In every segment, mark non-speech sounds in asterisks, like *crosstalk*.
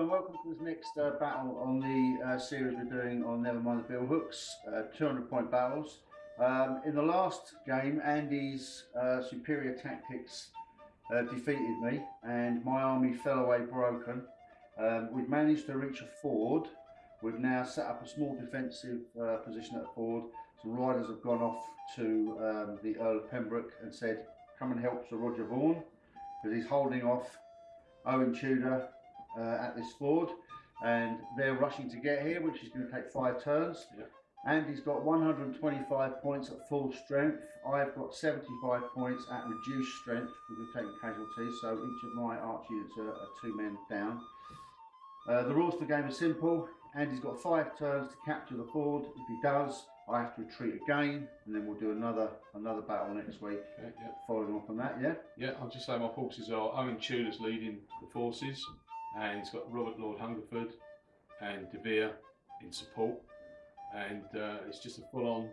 and welcome to this next uh, battle on the uh, series we're doing on Never Mind the Billhooks, uh, 200 point battles. Um, in the last game, Andy's uh, superior tactics uh, defeated me and my army fell away broken. Um, we've managed to reach a ford. We've now set up a small defensive uh, position at the ford. Some riders have gone off to um, the Earl of Pembroke and said, come and help Sir Roger Vaughan because he's holding off Owen Tudor at this ford and they're rushing to get here which is going to take five turns. Yep. Andy's got 125 points at full strength. I've got 75 points at reduced strength because we're taking casualties so each of my arch units are, are two men down. Uh, the rules for the game are simple. Andy's got five turns to capture the ford. If he does, I have to retreat again, and then we'll do another another battle next week, Okay, yeah. following on from that. Yeah. Yeah, I'll just say my forces are Owen Tudor's leading the forces, and he's got Robert Lord Hungerford and De Vere in support, and uh, it's just a full-on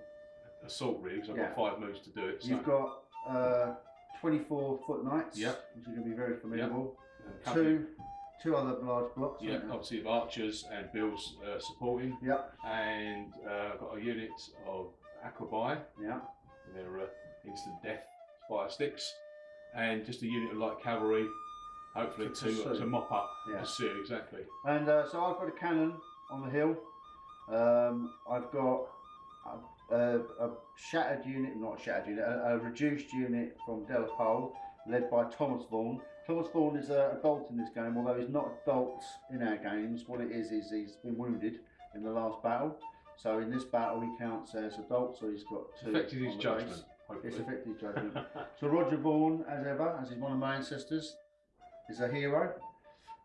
assault really. Because I've Yeah. got five moves to do it. So, You've got uh, 24 foot knights, Yep. which are going to be very formidable. company- Two two other large blocks. Yeah, obviously of archers and Bill's uh, supporting, Yep. and uh, I've got a unit of Aquabai, Yeah. they're uh, instant death fire sticks, and just a unit of light cavalry, hopefully To to, to mop up, Yeah. pursue exactly. And uh, so I've got a cannon on the hill. Um, I've got a, a, a shattered unit, not a shattered unit, a, a reduced unit from Delapole, led by Thomas Vaughan. Thomas Vaughan is a, a dolt in this game, although he's not a dolt in our games. What it is is he's been wounded in the last battle. So in this battle he counts as a dolt, so he's got two. Affected his judgment. It's affected his judgment. So Roger Vaughan, as ever, as he's one of my ancestors, is a hero.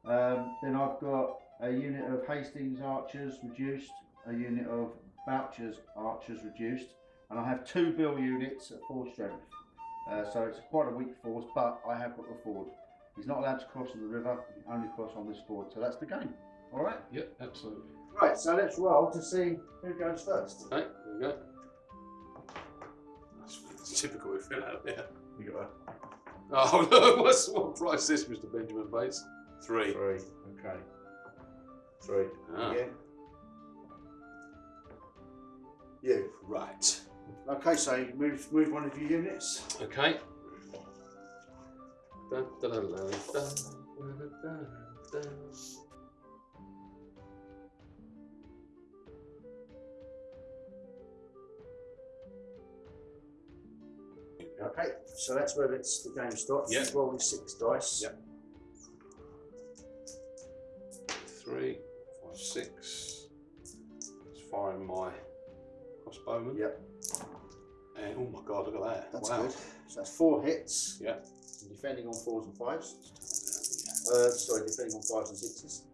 Um, then I've got a unit of Hastings archers reduced, a unit of Bourchier's archers reduced, and I have two Bill units at full strength. Uh, so it's quite a weak force, but I have got the ford. He's not allowed to cross the river, he can only cross on this ford, so that's the game. All right? Yep, absolutely. Right, so let's roll to see who goes first. Okay, there we go. That's typical if you're out there. We got Oh *laughs* no, what's what price is this, Mr. Benjamin Bates? Three. three. Okay. Three. Ah. Again. You. Right. Okay, so move move one of your units. Okay. Dun, dun, dun, Okay, so that's where it's the game starts. Yeah. Rolling six dice. Yeah. Three, five, six. Just firing my crossbowman. Yep. And oh my god, look at that. That's wow. good. So that's four hits. Yeah. Defending on fours and fives. Uh, sorry, defending on fives and sixes.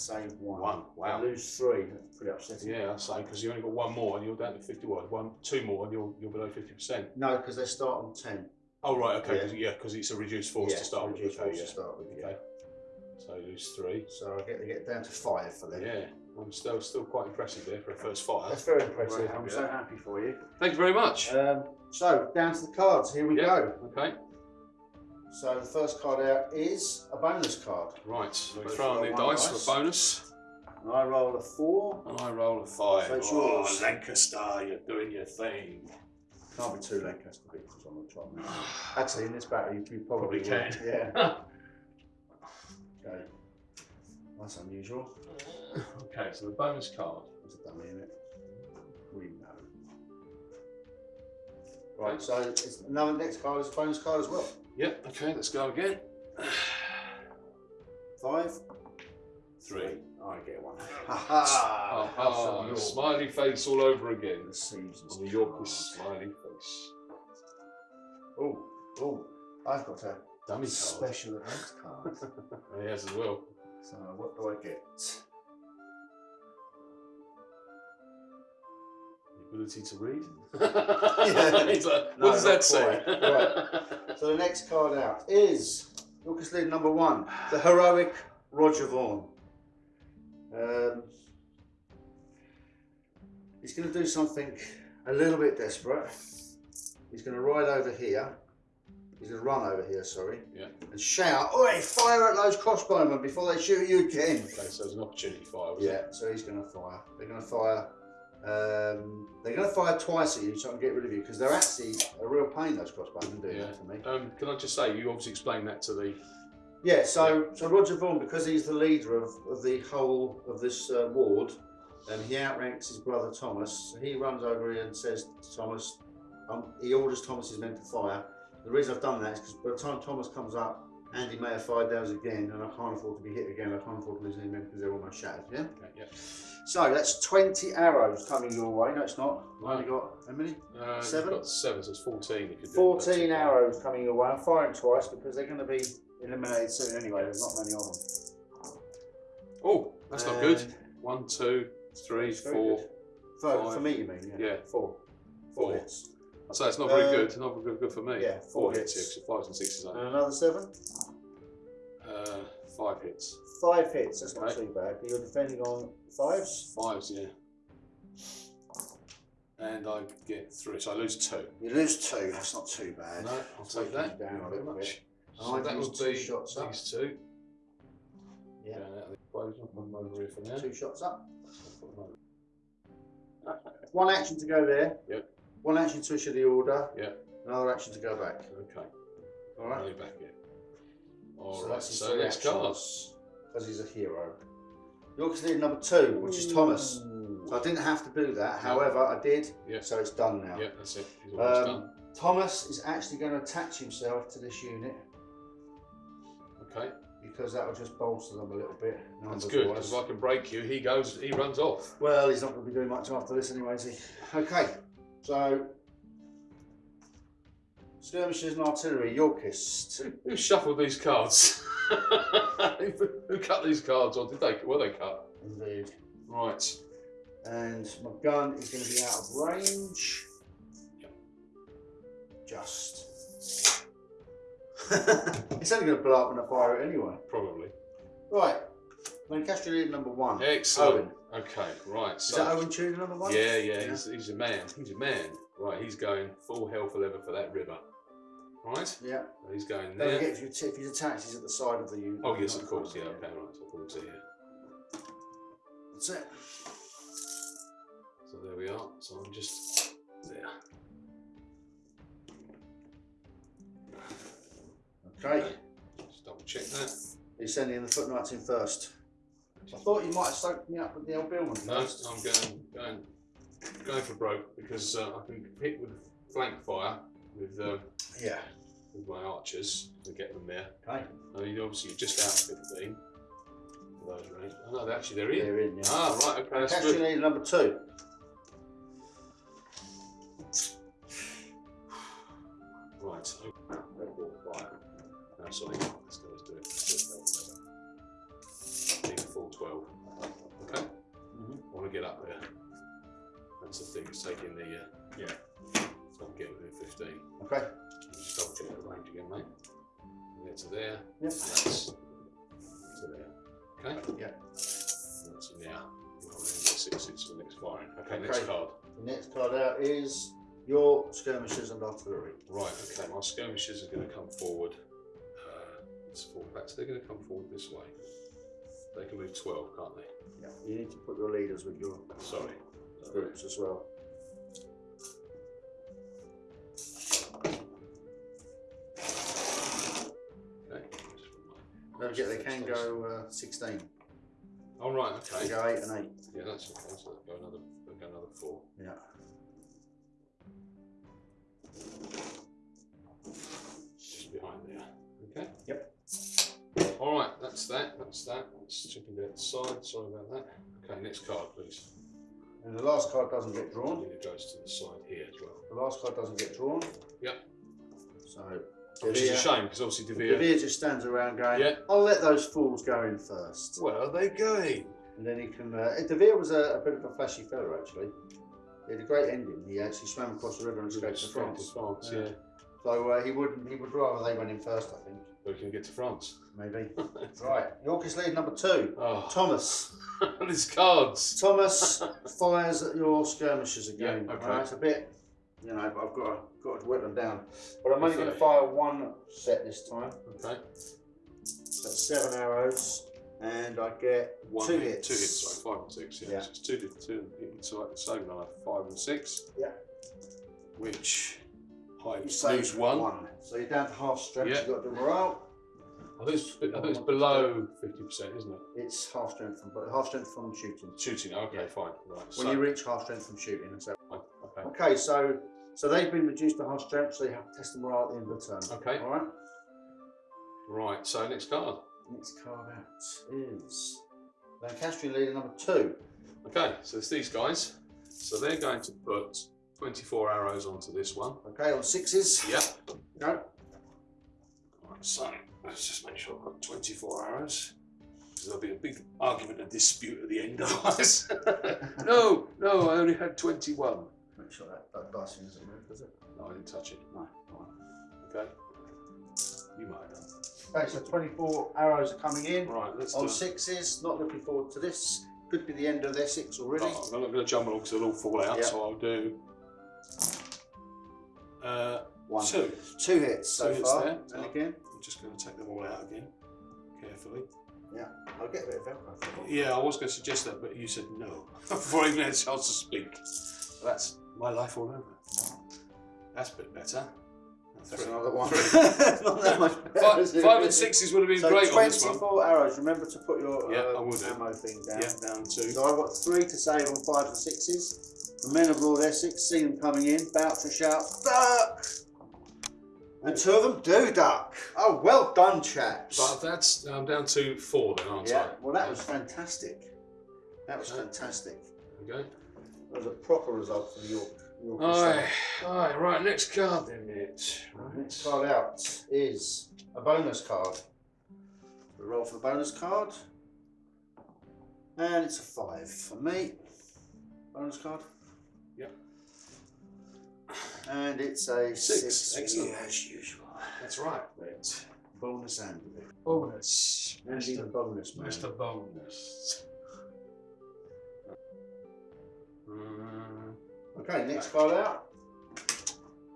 Save one. One, wow. I lose three. That's pretty upsetting. Yeah, that's same because you only got one more and you're down to fifty-one. One, two more and you're you're below fifty percent. No, because they start on ten. Oh right, okay, yeah, because it's a reduced force yeah, to start with. reduced Okay, force yeah. to start with. Yeah. Okay. So you lose three. So I get to get down to five for them. Yeah, I'm still still quite impressive there for a first fire. That's very impressive. I'm so happy for you. Thank you very much. Um, so down to the cards. Here we Yeah. go. Okay, So the first card out is a bonus card. right. So we Both throw on the dice dice. for a bonus, And I roll a four. and I roll a five. So it's oh, yours. Lancaster, you're doing your thing. Can't be two Lancaster beetles on the top. Actually, in this battle, you, you probably, Probably would. can. Yeah. *laughs* Okay. That's unusual. okay, so the bonus card. There's a dummy in it. We know. Right. So it's another next card is a bonus card as well. Yep. Okay, let's go again. *sighs* Five. Three. I get one. *laughs* Ha ha! Ah, smiley face all over again. The seasons. On the Yorkist smiley face. Oh, oh! I've got a Dummy card. special event card. *laughs* yes, as well. so what do I get? Ability to read. *laughs* *laughs* Yeah. It's like, No, what does that say? quite. So the next card out is Lucas Lead number one, the heroic Roger Vaughan. Um, he's going to do something a little bit desperate. He's going to ride over here. He's going to run over here, sorry. yeah. and shout, Oi, fire at those crossbowmen before they shoot you again. Okay, so there's an opportunity fire. Was Yeah, It? so he's going to fire. They're going to fire. Um, they're going to fire twice at you so I can get rid of you because they're actually a real pain, those crossbowmen, doing Yeah. that to me. Um, can I just say, you obviously explained that to the. Yeah, so so Roger Vaughan, because he's the leader of, of the whole of this uh, ward, and he outranks his brother Thomas. He runs over here and says to Thomas, um, he orders Thomas's men to fire. The reason I've done that is because by the time Thomas comes up, Andy may have fired those again, and I can't afford to be hit again. I can't afford to lose any men because they're almost shattered. Yeah. Okay, yeah. So that's twenty arrows coming your way. No, it's not. I've only got how many? Uh, Seven? Got seven, so it's 14. You could do. Fourteen arrows coming your way. I'm firing twice because they're going to be eliminated soon anyway. There's not many of them. Oh, that's not good. And- One, two, three, four. For, five. for me, you mean? Yeah. Yeah. Four. Four Four. hits. So it's not very Uh, good. Not very good, good for me. yeah, four, four hits. hits. Yeah, 'cause fives and sixes. And another seven. Uh, five hits. Five hits. That's not Okay. too bad. But You're defending on fives. Fives, yeah. And I get three, so I lose two. You lose two. That's not too bad. No, I'll take that. you down Thank a you very little much. bit. So I've that used would two be shots up. these two. Yeah. Going out of the equation. I'll put them over here for now. Two shots up. Put them over. One action to go there. Yep. One action to issue the order. Yeah. Another action to go back. Okay. All right. Only back here. All so right. So next card. because he's a hero. York's lead number two, which is Thomas. So I didn't have to do that. However, I did. Yeah. So it's done now. Yeah, that's it. Um, done. Thomas is actually going to attach himself to this unit Okay. because that will just bolster them a little bit. That's good because if I can break you, he goes. He runs off. Well, he's not going to be doing much after this anyway, is he? Okay, so skirmishers and artillery, Yorkist. Who, who shuffled these cards? *laughs* who cut these cards, or did they? Were they cut? Indeed. Right. And my gun is going to be out of range. Just. *laughs* it's only going to blow up when I fire it anyway. Probably. Right, Lancaster lead number one. Excellent. Owen. Okay. Right. Is that Owen Tudor number one? Yeah, yeah, He's, he's a man. He's a man. Right. He's going full hell for leather for that river. Right. Yeah. He's going Don't there. forget if, you if he's attached, he's at the side of the unit. Oh yes, of course. Yeah. Okay. Right. So thought so. Yeah. That's it. So there we are. So I'm just there. Okay. Just double check that. He's sending the foot knights in first. I thought you might have soaked me up with the old Billman No, first. I'm going going going for broke because uh, I can hit with flank fire with um, Yeah. with my archers to get them there. Okay. I mean, obviously, you're just out 15 for those range. Oh, no, actually they're in. They're in, yeah. Ah, right, okay, that's Lancaster good. number two. *sighs* Right, okay. Red ball fire. No, sorry, Need a full 12. Okay, Mhm. I want to get up there. That's the thing, it's taking the, uh, yeah, so I'm getting within 15. Okay. Just double check the range again, mate. There to there. Yep. That's to there. Okay? Yeah. That's now. Well, six six for the next firing. Okay, next Okay. card. The next card out is your skirmishers and artillery. Right, okay, my skirmishers are going to come forward. Uh, fall back. So they're going to come forward this way. They can move 12, can't they? Yeah. You need to put your leaders with your Sorry. groups as well. Okay. Don't forget they can go uh, 16. Oh, right, They okay. go 8 and 8. Yeah, that's okay. So they'll go another, go another four. Yeah. That's that. That's that. That's chipping down the side. Sorry about that. Okay, next card, please. And the last card doesn't get drawn. think it goes to the side here as well. The last card doesn't get drawn. Yep. So, Which is a shame because obviously De Vere. De Vere just stands around going, Yeah. I'll let those fools go in first. Where are they going? And then he can. Uh, De Vere was a, a bit of a flashy fella, actually. He had a great ending. He actually swam across the river and escaped to France. France, Yeah. yeah. So uh, he would he would rather they went in first, I think. So we can get to France. Maybe. *laughs* right. Yorkist lead number two. Oh, Thomas. *laughs* His cards. Thomas fires at your skirmishers again. Yeah, okay. Right, it's a bit you know, but I've got to, got to whittle them down. But I'm only going to fire one set this time. Okay. That's seven arrows, and I get One two hit, hits. Two hits, sorry, five and six. Yeah, Yeah. So it's two, two like the same knife, five and six. Yeah. Which I You lose save one. So you're down to half strength. Yeah. You've got to do morale. I think it's, I think it's below fifty percent, isn't it? It's half strength from, but half strength from shooting. Shooting. Okay, Yeah. fine. Right. When so, you reach half strength from shooting, so fine, okay. okay. So so they've been reduced to half strength, so you have to test them morale at the end of the turn. Okay. All right. Right. So next card. Next card out is Lancastrian leader number two. Okay. So it's these guys. So they're going to put twenty-four arrows onto this one. Okay, on sixes. Yep. Go. Right, so let's just make sure I've got 24 arrows. Because there'll be a big argument and dispute at the end *laughs* otherwise. *laughs* no, no, I only had 21. Make sure that, that dice thing doesn't move, does it? No, I didn't touch it. No. all Okay. You might have done. Okay, so 24 arrows are coming in. Right, let's On do sixes, not looking forward to this. Could be the end of their six already. Oh, I'm not going to jump on because they'll all fall out, Yeah. so I'll do uh, One. two. Two hits so Two hits far. there. And again, I'm just going to take them all out again, carefully. Yeah, I'll get a bit of Velcro. Yeah, I was going to suggest that, but you said no *laughs* before I even had a chance to speak. That's my life all over. That's a bit better. That's another one. *laughs* Not that much better. Five, five and sixes would have been So great on this one. 24 arrows. Remember to put your Yeah, uh, I will do. ammo thing down. Yeah, down two. So I've got three to save on five and sixes. The men of Lord Essex see them coming in, about to shout, duck! And two of them do duck. Oh, well done, chaps. But that's I'm down to four then, aren't yeah, I? well, that was fantastic. That was fantastic. Okay. That was a proper result for York. York Aye, aye, right, next card then, mate. Next card out is a bonus card. We roll for the bonus card. And it's a five for me. Bonus card. Yep. And it's a Six, six, excellent. as usual. That's right. Right. Bonus and. Bonus. Andy the bonus man. Mr. Bonus. Mm, Okay, next card out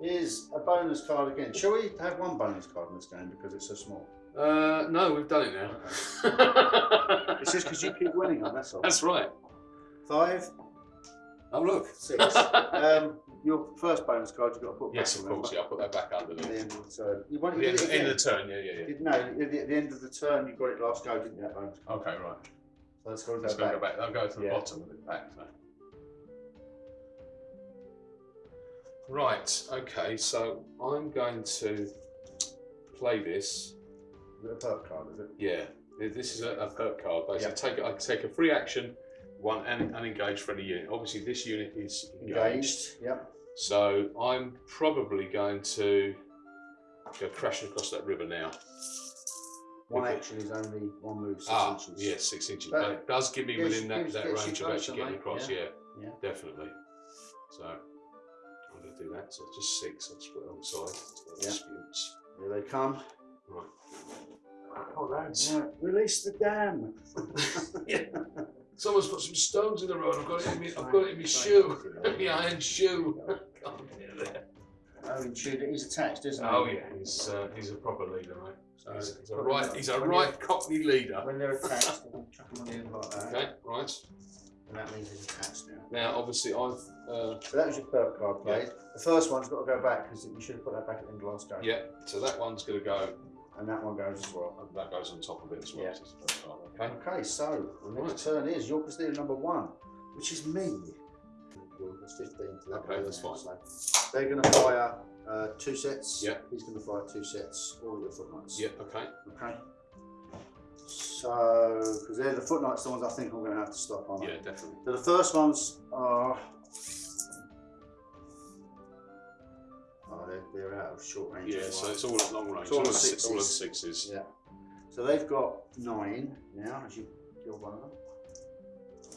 is a bonus card again. Shall we have one bonus card in this game because it's so small? Uh, no, we've done it now. It's just because you keep winning on that's *laughs* all. That's right. Five, Oh, look. six. *laughs* um, your first bonus card you've got to put yes, back of course. Yeah, I'll put that back under At the end of the turn. You want The end, end of the turn, yeah, yeah, yeah. Did- No, at the, at the end of the turn you got it last go, didn't you? That bonus card. Okay, right. So let's go, Let's go go, back. go back. I'll go to the Yeah. bottom of it back. So. Right, okay, so I'm going to play this. Is it a perk card, is it? Yeah, this is a, a perk card. Basically, Yeah. take I take a free action, one and unengaged friendly unit. Obviously, this unit is engaged, Engaged. Yep. so I'm probably going to go crashing across that river now. One Okay. action is only one move, six ah, inches. yeah, six inches, But but it does give me within that, that range of actually getting mate. across. Yeah. Yeah, Yeah. definitely. So I'm going to do that. So just six. I'll just put it on the side. Yeah. Disputes. Here they come. Right. Oh, lads. Right, release the dam. *laughs* *laughs* Someone's put some stones in the road. I've got it in my, I've got it in my Right. shoe. Right. *laughs* my iron shoe. *laughs* Can't get. Oh, Tudor, he's attached, isn't he? Oh yeah, he's uh, he's a proper leader, mate. So He's, he's a right he's a right Cockney leader. When they're *laughs* attached, they can chuck them on the end like that. Okay, right. And that means he's attached now. Now, obviously, I've uh, So that was your third card played. The first one's got to go back because you should have put that back at the end of last game. yeah. So that one's going to go. And that one goes as well. and That goes on top of it as well. Yeah. So it's the first card, Okay. Okay, so the next turn is your Castillo number one, which is me. Yorkers 15 to that Okay, that's fine. so They're going to fire uh, two sets. Yeah. He's going to fire two sets, all your foot knights. Yeah. Okay. Okay. So, because they're the foot knights, the ones I think I'm going to have to stop on. Yeah, definitely. So the first ones are. Oh, they're, they're out of short range. Yeah. So it's all at long range. It's all all, at at all at sixes. sixes. Yeah. So they've got nine now, as you kill one of them.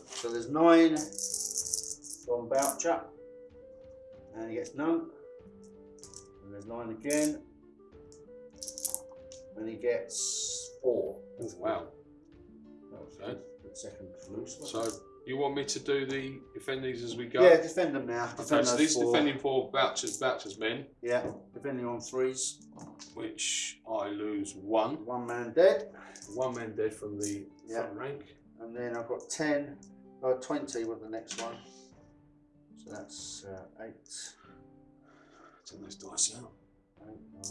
So there's nine from Bourchier. And he gets none. And there's nine again. And he gets four. Oh, wow. That was good. The second loose. So You want me to do the defend these as we go? Yeah, defend them now. Okay, Defend so those this four. defending for vouchers, vouchers men, Yeah, defending on threes. which I lose one. One man dead. One man dead from the Yeah. front rank. And then I've got 10, uh, 20 with the next one. So that's uh, 8, Take those dice out. 8, 9.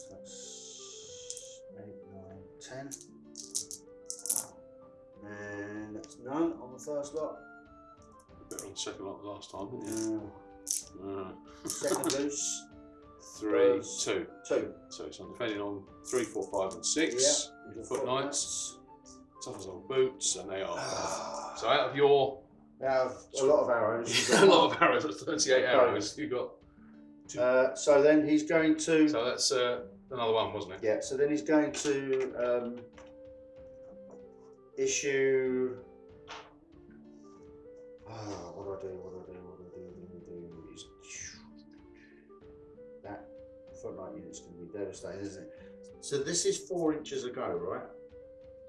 So that's 8, 9, 10. And that's none on the first lot. Better on the second lot last time, didn't you? Uh, Uh, second *laughs* loose, three, two. 2. So, so I'm defending on three, four, five, and six. Yeah. Foot knights, tough as old boots, and they are. *sighs* So out of your Now, a lot of arrows. *laughs* a lot of arrows, that's 38 arrows. You got. Uh, so then he's going to. So that's uh, another one, wasn't it? Yeah, so then he's going to um, issue. Ah, what do I do? What do I do? What do I do? What do I do? He's, that foot knight unit's going to be devastating, isn't it? So this is four inches ago, right?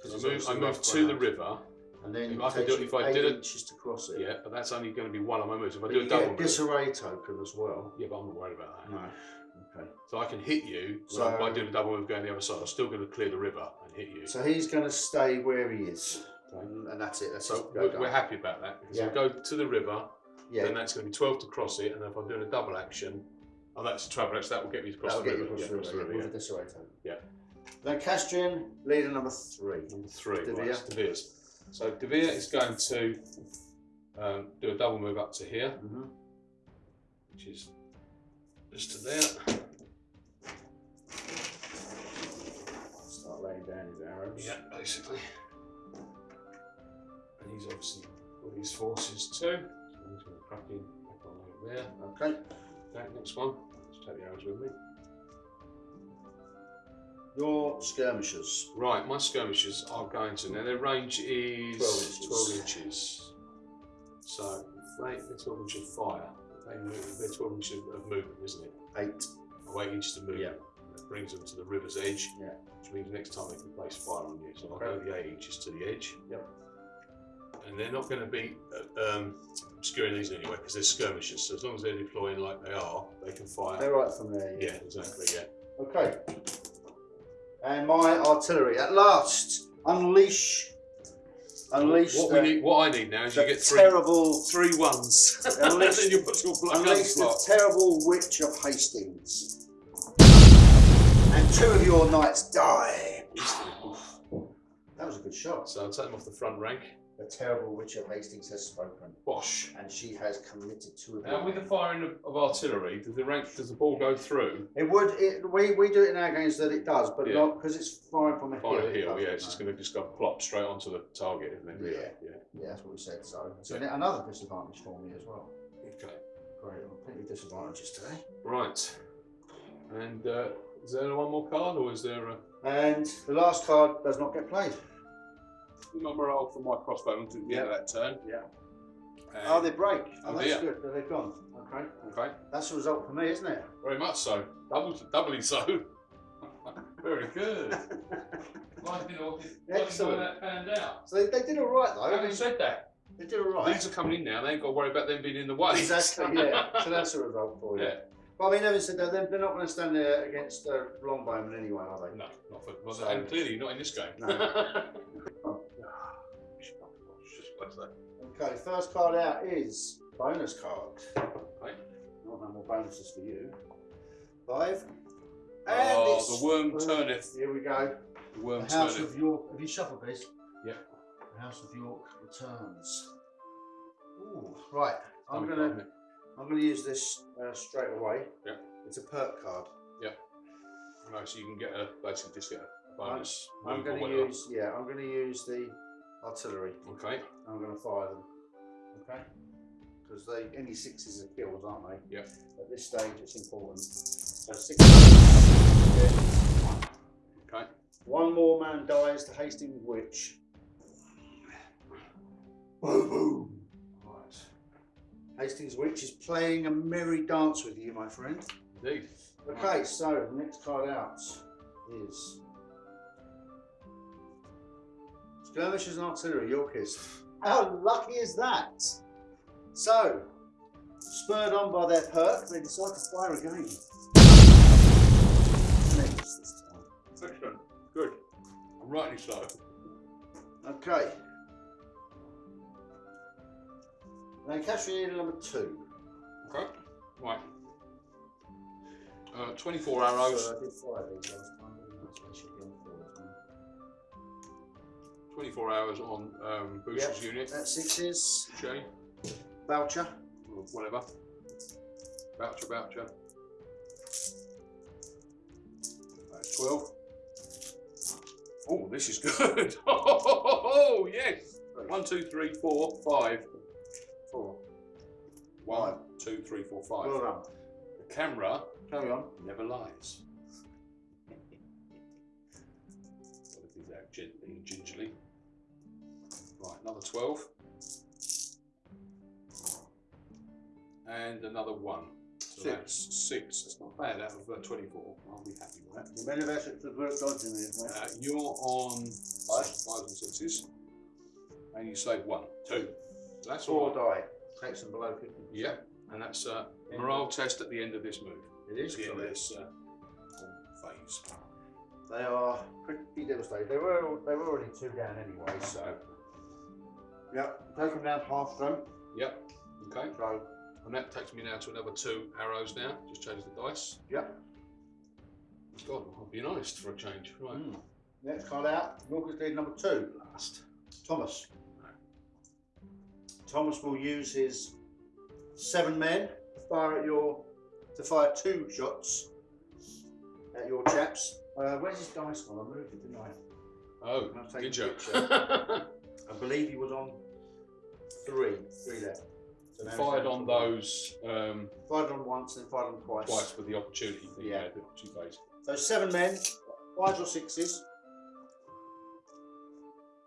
'Cause I it's move, I to the river. and then if I could do it- you if I did it- inches to cross it. Yeah, but that's only going to be one of my moves. If I But do a double get a move, disarray token as well. yeah, but I'm not worried about that. No. Okay. So I can hit you So- by doing a double move going the other side. I'm still going to clear the river and hit you. So he's going to stay where he is, Okay. and, that's it. That's So we're, we're happy about that because Yeah. if I go to the river, Yeah, then that's going to be 12 to cross it, and if I'm doing a double action, oh, that's a travel action, that will get me across that'll the river. you yeah, across the river, with yeah. token. Yeah. Lancastrian, leader number three. Number three, De right, Vere. De Vere's. So De Vere is going to um, do a double move up to here, Mm-hmm. which is just to that. Start laying down his arrows. Yeah, basically. And he's obviously got his forces too. So he's going to crack in back on over there. Okay. Okay, next one. Let's take the arrows with me. Your skirmishers. Right, my skirmishers are going to now. Their range is 12 inches. 12 inches. So if they, they're 12 inches of fire. They move, they're 12 inches of movement, isn't it? Eight. Or 8 inches of movement. Yeah. That brings them to the river's edge. Yeah. Which means next time they can place fire on you. So I'll go the 8 inches to the edge. Yep. And they're not going to be uh, um, obscuring these anyway because they're skirmishers. So as long as they're deploying like they are, they can fire. They're right from there. yeah, exactly. Yeah. Okay. And my artillery. At last, unleash. Unleash What the, we need, what I need now is you get three, terrible. three ones. and Unleash- *laughs* then you put your Unleash the terrible witch of Hastings. And two of your knights die. That was a good shot. So I'll take them off the front rank. The terrible witch of Hastings has spoken, Bosh. and she has committed to a Now with the firing of, of artillery, does the rank does the ball go through? It would. It, we we do it in our games that it does, but Yeah. not because it's firing from a hill. A it hill, doesn't, yeah, it's just no. going to just go plop straight onto the target, isn't it? Yeah. yeah. Yeah, that's what we said. So Yeah. another disadvantage for me as well. Okay. Great, plenty of disadvantages today. Right. And uh, is there one more card, or is there a And the last card does not get played. Number roll for my crossbow to the end of that turn? Yeah. And- Oh, they break. Oh, that's dear. good. They're gone. Okay, okay. that's the result for me, isn't it? Very much so. Double, doubly so. *laughs* Very good. Why did why Excellent. that panned out? So they, they did all right though. Having said that, They did all right. these are coming in now. They ain't got to worry about them being in the way. Exactly. Yeah. *laughs* so that's a result for you. Yeah. But I mean, having said that, they're, they're not going to stand there against uh, Longbowman anyway, are they? No, not for. Well, So- and clearly not in this game. No. *laughs* Okay, first card out is bonus card. Okay. Not no more bonuses for you. Five. Oh, it's- the worm turneth. Here we go. The worm The House turneth. of York. Have you shuffled this? Yeah. The House of York returns. Ooh, right. I'm gonna. I'm gonna use this uh, straight away. Yeah. It's a perk card. No, so you can get a basically just get a bonus. I'm or gonna use yeah. I'm gonna use the artillery. Okay. I'm gonna fire them. Okay. Because they any sixes are killed, aren't they? Yeah. At this stage, it's important. So six. Okay. One more man dies to Hastings Witch. Boom, boom. Right. Hastings Witch is playing a merry dance with you, my friend. Indeed. Okay, so the next card out is Skirmishers and artillery, Yorkers. How lucky is that? So, spurred on by their perk, they decide to fire again. Miss this time. Excellent. Good. And rightly so. Okay. Lancashire Needle number two. Okay. Right. Uh, 24 arrows. So 24 hours on um, Booster's unit. That's sixes. Okay. Voucher. Or whatever. Voucher, voucher. That's 12. Oh, this is good. *laughs* Oh, yes. One, two, three, four, five. Four. One, two, three, four, five. Well done. The camera Carry on. never lies. *laughs* Gotta do that gently gingerly. Another 12. And another one. So Six. that's six. That's not bad out of uh, 24. I'll be happy with that. The of work dodging these, mate. Uh, you're on five, fives and sixes. And you save one, two. So that's all. Four right. die. Takes them below 50. Yep. And that's a morale test at the end of this move. It is At the end of correct. this uh, phase. They are pretty devastated. They were they were already two down anyway, so. Yep, take them down to half them. Yep. Okay. So, And that takes me now to another two arrows now. Just change the dice. yep. God, I'll be honest for a change. Right. Mm. Next card out, Yorkers lead number two. Last. Thomas. Thomas will use his seven men to fire at your to fire two shots at your chaps. Uh, where's his dice gone? I moved it, didn't I? Oh, I'll take did a you? *laughs* I believe he was on three. Three left. So Fired on those um, Fired on once, and fired on twice. twice with the opportunity thing. Yeah. Yeah, the opportunity phase. So seven men, fives or sixes.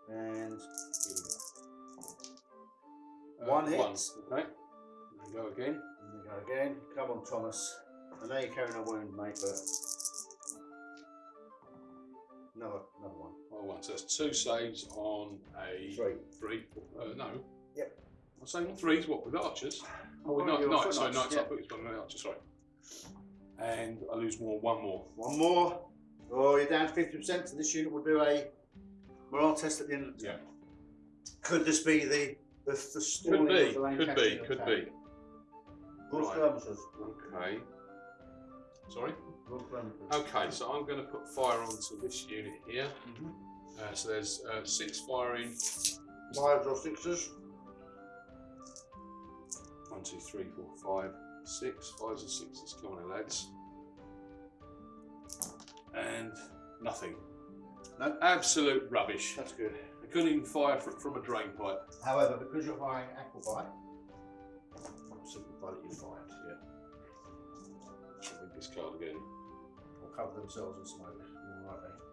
And here we go. Uh, One hit. Okay. There we go again. Here we go again. Come on, Thomas. I know you're carrying a wound, mate, but another, another one. Oh, one. So that's two saves on a Three. three. Uh, no. Yep. I'm saying threes. What with archers? Oh, with knights. Knights. Sorry, knights. I put it on the archers. Sorry. And I lose more. One more. One more. Oh, you're down to fifty percent. So this unit will do a morale test at the end of the Yeah. Could this be the the, the stalling Could be. of the Could Lancastrian be. Could attack? be. Good Right. skirmishers. Okay. Sorry. Skirmishers. Okay, so I'm going to put fire onto this unit here. Mhm. Uh, so there's uh, six firing. Fives or sixes. One, two, three, four, five, six. Fives and sixes. Come on, lads. And nothing. No. Absolute rubbish. That's good. I couldn't even fire fr- from a drain pipe. However, because you're firing aquabite, simplify that you fired. I'll this card again. Or cover themselves in smoke. More likely. Okay.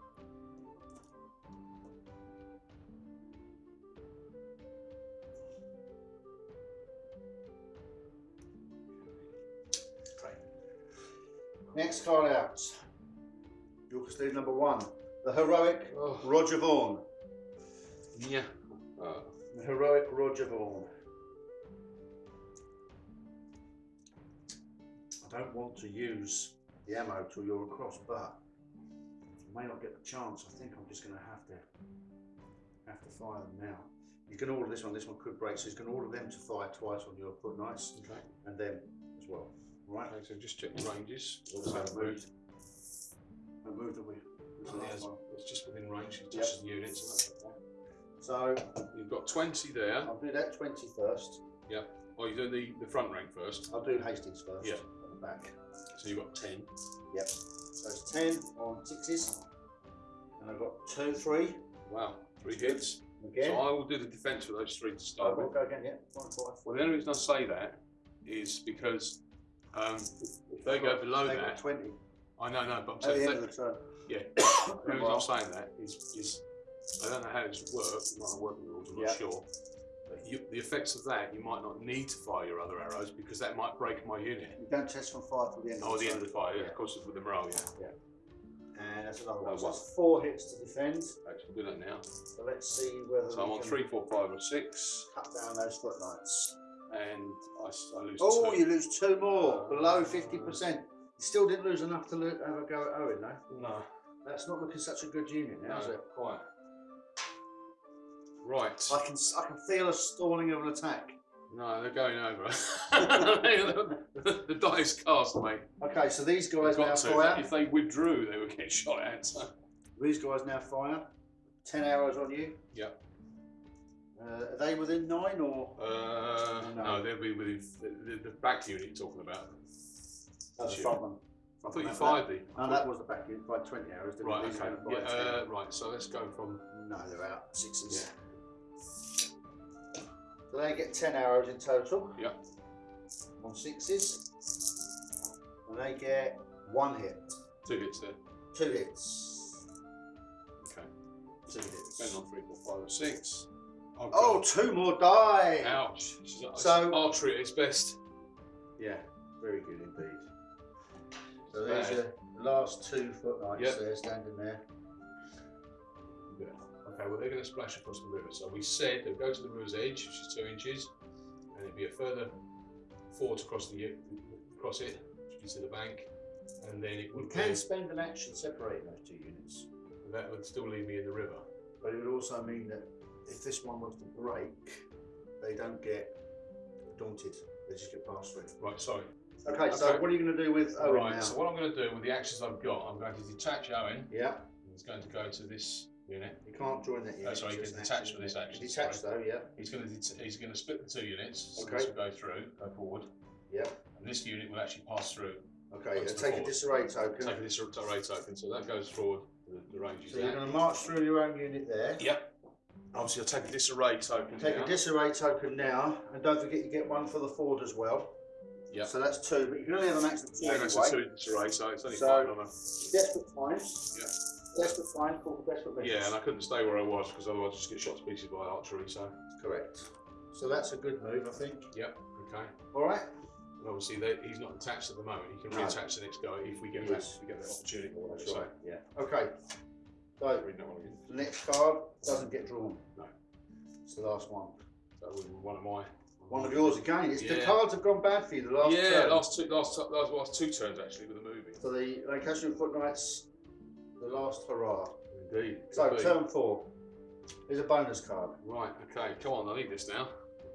Next card out. Yorkers lead number one. The heroic Oh, Roger Vaughan. yeah. Uh, The heroic Roger Vaughan. I don't want to use the ammo till you're across, but I may not get the chance. I think I'm just going to have to have to fire them now. You can order this one. This one could break, so you can order them to fire twice on your foot knights, okay. and them as well. Right? Okay, so just check the ranges. Also moved. I moved away. It's, it's just within range. It Yep. touches the unit, so that's okay. So You've got 20 there. I'll do that 20 first. Oh, you're doing the, the front rank first. I'll do Hastings first. Yeah. Back. So you've got 10. Yep. So it's 10 on sixes. And I've got two, three. Wow, three hits. Again. So I will do the defence for those three to Oh, start we'll with. go again, yeah. One, five. Well, the only reason I say that is because um, if, they go below got that, 20 I know, no, but I'm at saying the end they- of the turn. yeah. *coughs* The reason I'm saying that is, is I don't know how this would work. It might not work in the rules. I'm Yeah. not sure. But you, the effects of that, you might not need to fire your other arrows because that might break my unit. You don't test from fire till the end Oh, of the the end of the fire, yeah, of course, it's with the morale, yeah. And that's another one. Uh, So one. that's four hits to defend. Actually, do that now. So let's see whether So I'm we on can three, four, five, or six, cut down those foot knights. And I, I lose Oh, two. you lose two more, below 50%. You still didn't lose enough to lo- have a go at Owen, though. No, That's not looking such a good unit now, is it? quite. Right. I can s- I can feel a stalling of an attack. No, they're going over. *laughs* the, the dice cast, mate. Okay, so these guys now to. fire. If they withdrew, they would get *laughs* shot at. So. These guys now fire. Ten arrows on you. Yep. Uh, are they within nine or? Uh, No. no. they'll be within the, the, the back unit you're talking about. That's Sure. front one. I thought you That- fired the. No, that was the back unit. Fired 20 arrows. Didn't Right? Okay. Yeah, gonna fire 10. uh, right, so let's go from. No, they're out. Sixes. Yeah. So they get 10 arrows in total. Yep. On sixes. And they get one hit. Two hits there. Two hits. Okay. Two hits. Depending on three, four, five, or six. Oh, Oh, two more die. Ouch. So, archery at its best. Yeah, very good indeed. So there's your last two foot knights Yep. there standing there. Yeah. Okay, well, they're going to splash across the river. So we said they'll go to the river's edge, which is two inches, and it'd be a further four to cross the across it, which is to the bank, and then it You would can be, spend an action separating those two units, that would still leave me in the river. but it would also mean that if this one was to break, they don't get daunted. They just get passed through. Right, sorry. Okay, so what are you going to do with Owen right, now? so what I'm going to do with the actions I've got, I'm going to detach Owen. yeah, He's going to go to this unit. you can't join that oh, unit. Oh, sorry, you it's can detach action, for this isn't it? action, Detach though, yeah, He's going to det- he's going to split the two units. So Okay. this will go through, go forward, yeah. and this unit will actually pass through. Okay, Once and take a disarray token. Take a disarray token, so that goes forward. The, the range is So you're going to march through your own unit there. Yep. Obviously, I'll take a disarray token. Take now. a disarray token now, and don't forget you get one for the ford as well. Yeah. So that's two, but you can only have a max of two Yeah, anyway. that's a two disarray, so it's only So- five on a. Desperate times. Yeah. Desperate times called desperate measures. Yeah, and I couldn't stay where I was because otherwise I'd just get shot to pieces by archery. So, Correct. So that's a good move, I think. yep, okay. All right. And obviously, they, he's not attached at the moment. He can No. reattach the next guy if we get He that, if we get that opportunity or. That's So, right. Yeah. Okay. So read that one again. the next card doesn't get drawn. No. It's the last one. That was one of my. One of yours again. It's the Yeah. cards have gone bad for you the last yeah, turn. last two, last, last, last two turns actually with the movie. For the Lancastrian Foot Knights, the last hurrah. Indeed. So be. turn four. Here's a bonus card. Right, okay, come on, I need this now.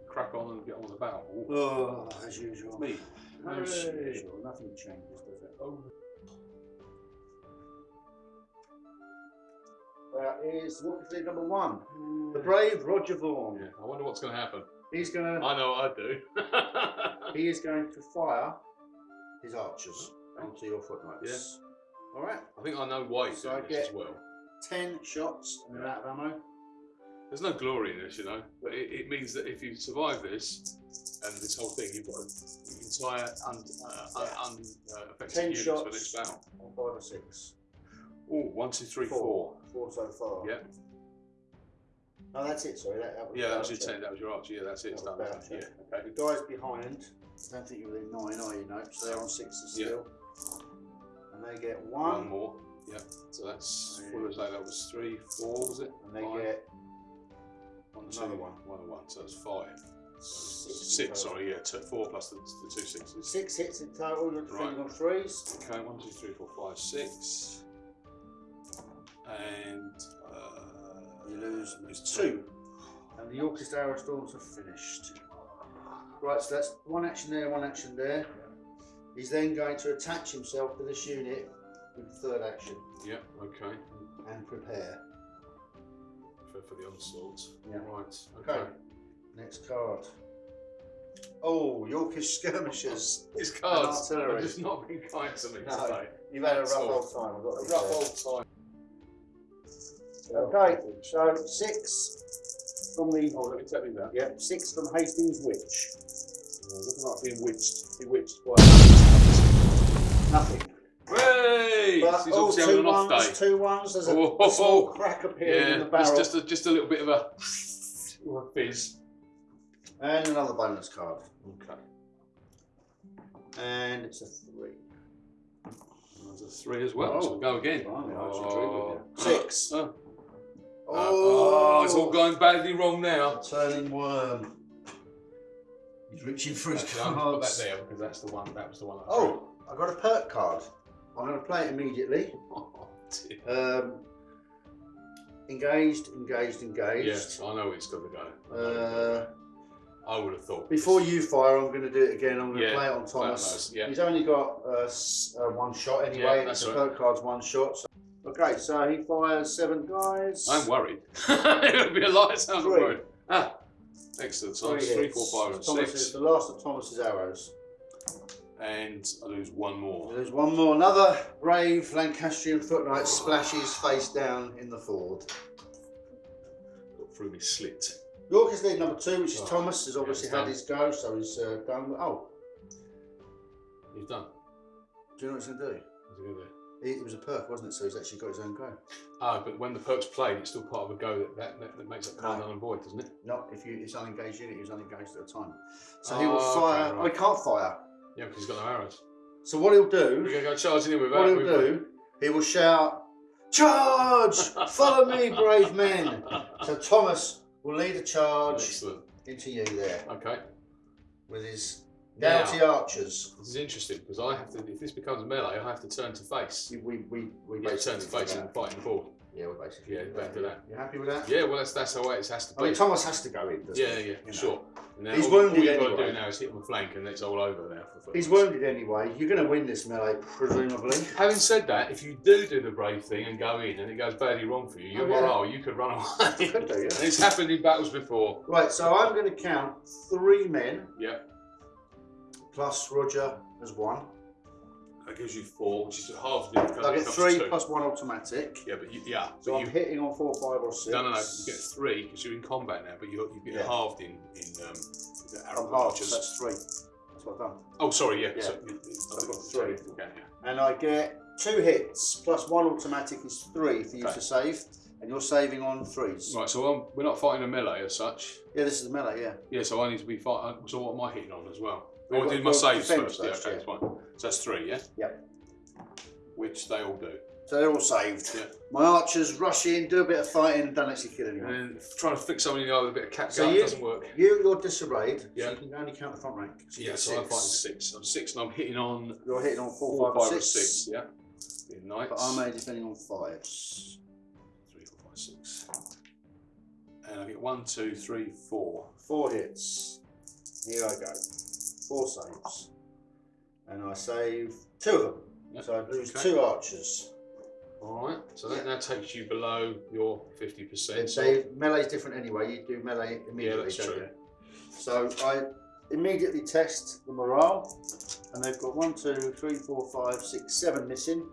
Crack on and get on with the battle. Oh, as usual. me. As Hooray. usual. Nothing changes, does it? Oh. That is what is number one. The brave Roger Vaughan. Yeah, I wonder what's going to happen. He's gonna I know what I'd do. *laughs* he is going to fire his archers onto your foot knights. Yeah. All right. I think I know why he's So I doing this as well. Ten shots and they're out of ammo. There's no glory in this, you know, but it, it means that if you survive this and this whole thing, you've got an entire un, uh, un, un, uh, units for the next battle. On five or six. Oh, one, two, three, four. Four, Four so far. Yeah, No, that's it. Sorry, that, that was yeah, that was your archer. ten. That was your archer. Yeah, that's it. It's done. was the Yeah, okay. The guys behind. I don't think you're within nine, are you? No. So they're on sixes Yeah. still. And they get One, one, more. Yeah, so that's what was that? That was three, four, was it? and they Five. get One, Another one. One and one, so that's five. six. Six, sorry, yeah, two, four plus the, the two sixes. Six hits in total. You're defending Right. on threes. Okay, one, two, three, four, five, six. And uh, You lose lose two. And the Yorkist Arrow Storms are finished. Right, so that's one action there, one action there. He's then going to attach himself to this unit with the third action Yep, okay. and prepare. For, for the onslaught. Yeah. Right, Okay. okay. Next card. Oh, Yorkish skirmishers. *laughs* His cards have just not been kind to me No. today. You've had a rough all. old time. I've got A rough old time. Okay, so six from the. Oh, let me tell you that. Yep, six from Hastings Witch. Oh, yeah, looking like being witched. Bewitched. Well, Nothing. Hey! But, She's oh, two an off ones, day. two ones. There's a, Oh, a small oh, crack appearing in the barrel. just, just a just a little bit of a, fizz. And another bonus card. Okay. And it's a three. That's a three as well. so Oh, go again. Blimey, Oh. agree with you. Six. Oh. Oh, it's all going badly wrong now. Turning worm. He's reaching for his I'm gonna put that there because that's the one. That was the one. I Oh, I got a perk card. I'm going to play it immediately. *laughs* Oh. Um, engaged, engaged, engaged. Yes, I know it's got to go. I Uh, I would have thought. before you fire, I'm going to do it again. I'm going to Yeah, play it on Thomas. yeah. He's only got uh, uh, one shot anyway. Yeah, that's a right. perk card's one shot. So. Okay, so he fires seven guys. I'm worried. *laughs* it would be a lot. It sounds Three. worried. Ah, excellent. So three, hits. four, and Thomas six, is the last of Thomas's arrows. and I lose one more. There's one more. Another brave Lancastrian foot knight splashes face down in the ford. Got through me slit. York is lead number two, which is Oh, Thomas. Has obviously it's had his go, so he's uh, done. Oh, He's done. do you know what he's going to do? What's he gonna do? It, it was a perk, wasn't it? So he's actually got his own go. Ah, but when the perk's played, it's still part of a go that, that, that, that makes that card No. and void, doesn't it? Not if you it's unengaged unit, he was unengaged at the time. So he will Oh, okay, fire. right. I can't fire. Yeah, because he's got no arrows. So what he'll do? We're gonna go charging in with what he'll do, he will shout, "Charge! Follow me, *laughs* brave men!" So Thomas will lead a charge Excellent. into you there Okay. with his Now, doughty archers. this is interesting because I have to. If this becomes melee, I have to turn to face. We we we Yeah, turn to face and fight the board. Yeah, we're basically. Yeah, do better do that. You happy with that? Yeah, well, that's that's how it has to I mean. Thomas has to go in. doesn't Yeah, yeah, You know. sure. And now He's all, all you've got to do now is hit him a flank, and it's all over there. For He's wounded anyway. You're going to win this melee, presumably. Having said that, if you do do the brave thing and go in, and it goes badly wrong for you, your Oh, yeah. morale, you could run away. Could do, yeah. And *laughs* it's happened in battles before. Right, so I'm going to count three men Yeah, plus Roger as one. that gives you four, which is half the I get three plus one automatic. Yeah, but you, yeah, So I'm you, hitting on four, five, or six. no, no, no. You get three because you're in combat now, but you you get Yeah. halved in in um, the I'm arrow half, archers. so that's three. That's what I've done. Oh, sorry, yeah. Yeah. So, I've got three. okay, yeah. And I get two hits plus one automatic is three for you Okay. to save. And you're saving on threes. Right, so um, we're not fighting a melee as such. Yeah, this is a melee, yeah. Yeah, so I need to be fighting. So what am I hitting on as well? Oh, I did my saves first. Yeah, okay, yeah. that's fine. So that's three, yeah. Yep. Which they all do. So they're all saved. Yeah. My archers rush in, do a bit of fighting, and don't actually kill anyone. And then trying to fix somebody in the eye with a bit of cat So gun you- doesn't work. You, you're disarrayed, Yeah. so you can only count the front rank. So Yeah, so I'm six. fighting six. I'm six and I'm hitting on You're hitting on four, four, five, five, six. six. Yeah. Being knights. But I'm only defending on fives. Three, four, five, six. And I get one, two, three, four. Four hits. Here I go. Four saves. And I save two of them. Yep. So I lose Okay. two archers. All right. So that now takes you below your fifty And percent. say melee's different anyway. You do melee immediately, yeah, that's true. you? So I immediately test the morale, and they've got one, two, three, four, five, six, seven missing,